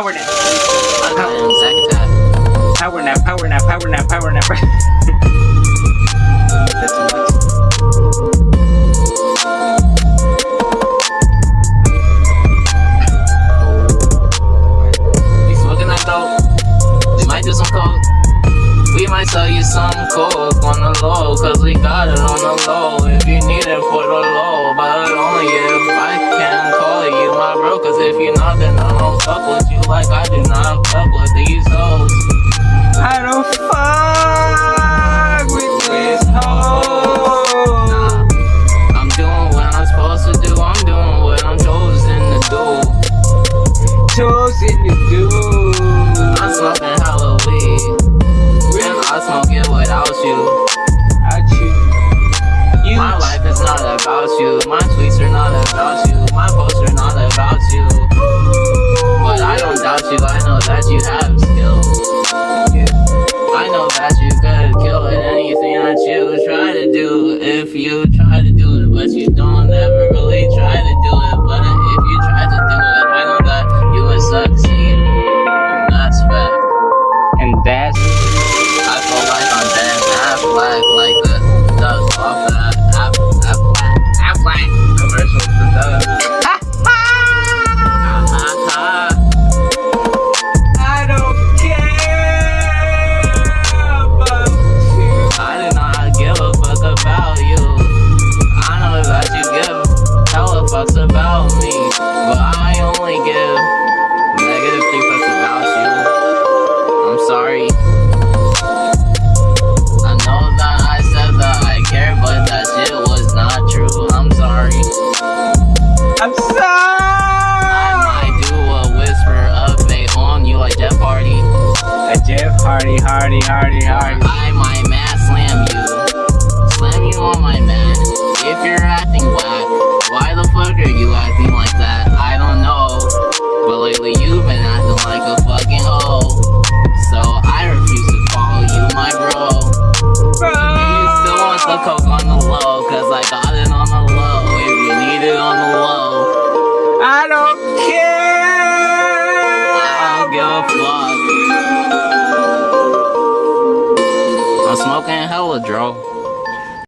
power nap. Power nap, power nap, power nap, power nap. That's. We dope. We might do some coke. We might sell you some coke. I do not you have skill. I know that you could kill anything that you try to do. If you try to do it, but you don't ever really try to do it. But if you try to do it, I know that you would succeed. And that's fact. and that's I feel like I'm Ben Affleck, like the dust off fucks about me, but I only give negative three fucks about you. I'm sorry. I know that I said that I care, but that shit was not true. I'm sorry. I'm sorry I might do a whisper update on you like Jeff Hardy. A Jeff Hardy, Hardy, Hardy, Hardy. draw.